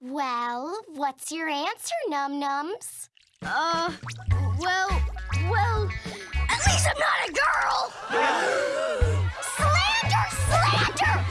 Well, what's your answer, Num Nums? Uh,